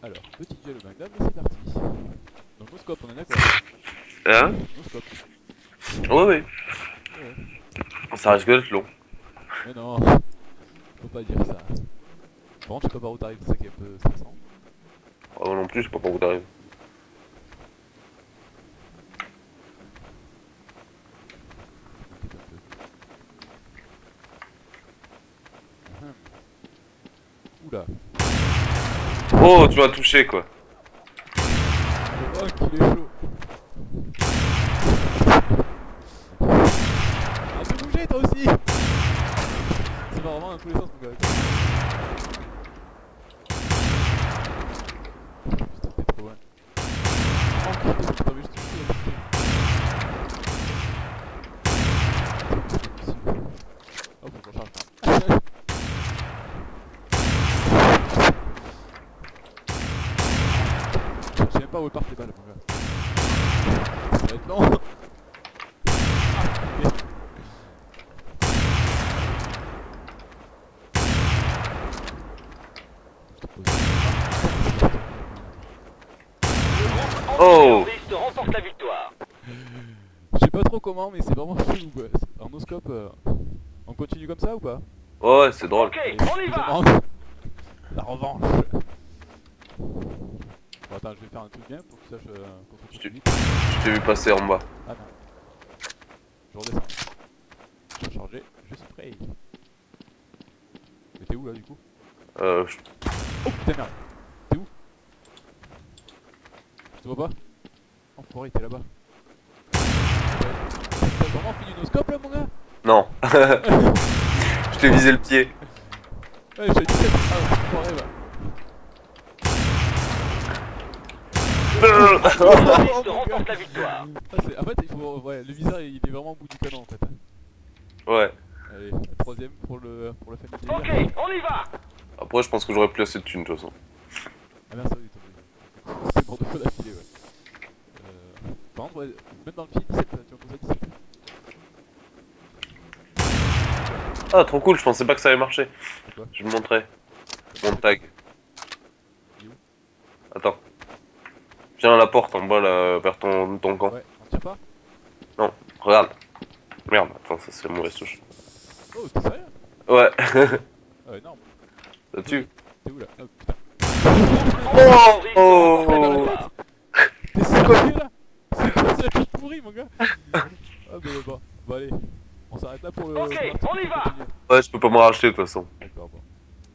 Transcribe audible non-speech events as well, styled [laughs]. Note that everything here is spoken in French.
Alors, petit duel au magnum, et c'est parti. Donc, no scope, on est d'accord Hein No scope. Ouais, ouais. Ouais. Ça risque d'être long. Mais non, faut pas dire ça. Par contre, je sais pas par où t'arrives, c'est ça qui est un peu stressant. Ah, moi non plus, je sais pas par où t'arrives. Oula. Oh, tu m'as touché quoi. Oh, qu'il est chaud. Ah, tu bouger toi aussi Ça va vraiment dans tous les sens, mon gars. Putain, t'es trop loin. Oh, putain, mais je te tue, [laughs] Hop, faut qu'on charge. Pas où partent les balles, mon gars. Ça va être long. Oh Terroriste remporte la victoire. Je sais pas trop comment, mais c'est vraiment [laughs] chelou quoi. En noscope, euh, on continue comme ça ou pas? Ouais, c'est drôle. Ok, on y va. [laughs] La revanche. Bon, attends, je vais faire un truc bien pour que tu saches euh, qu'on se Je vite. T'ai vu passer en bas. Ah non. Je redescends. Je vais charger, je spray. Mais t'es où là du coup? Euh, je- Oh putain merde T'es où? Je te vois pas? Enfoiré, t'es là-bas. T'as vraiment fini nos scopes là mon gars? Non. [laughs] je t'ai visé le pied. Ouais, j'ai 17 Ah, enfoiré va. Terroriste Oh, mon gars. Remporte la victoire. Ah, en fait, il faut. Ouais, le viseur il est vraiment au bout du canon en fait. Ouais. Allez, la troisième pour le, pour le famille Ok, on y va. Après, je pense que j'aurais plus assez de thunes de toute façon. Ah merde, ça oui, t'as. C'est mort de feu d'affilée, ouais. Euh, par contre, ouais, même dans le film, 17, tu vois, pour ça 17. Ah, trop cool, je pensais pas que ça allait marcher. Quoi? Je me montrais. Mon tag. Il est où? Attends. Viens à la porte en bas là, vers ton, ton camp. Ouais, on tire pas Regarde. Merde, attends, ça c'est la mauvaise touche. Oh, t'es sérieux? Ouais, [laughs] Ah, énorme. ça tue. T'es où là? Oh putain. Oh. Oh. T'es sérieux là? C'est quoi cette toute pourrie, mon gars? Ah, bah bon, bon, allez. On s'arrête là pour le. Ok, on y va. Ouais, je peux pas me racheter de toute façon.